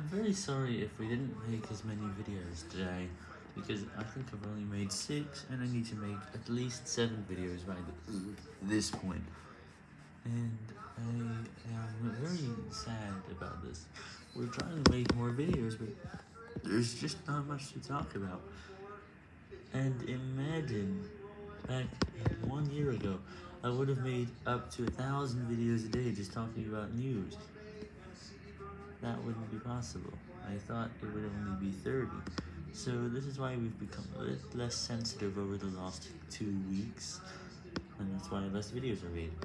I'm very sorry if we didn't make as many videos today, because I think I've only made 6, and I need to make at least 7 videos by this point. And I am very sad about this. We're trying to make more videos, but there's just not much to talk about. And imagine, back one year ago, I would have made up to a thousand videos a day just talking about news. That wouldn't be possible. I thought it would only be 30. So this is why we've become a bit less sensitive over the last two weeks, and that's why less videos are made.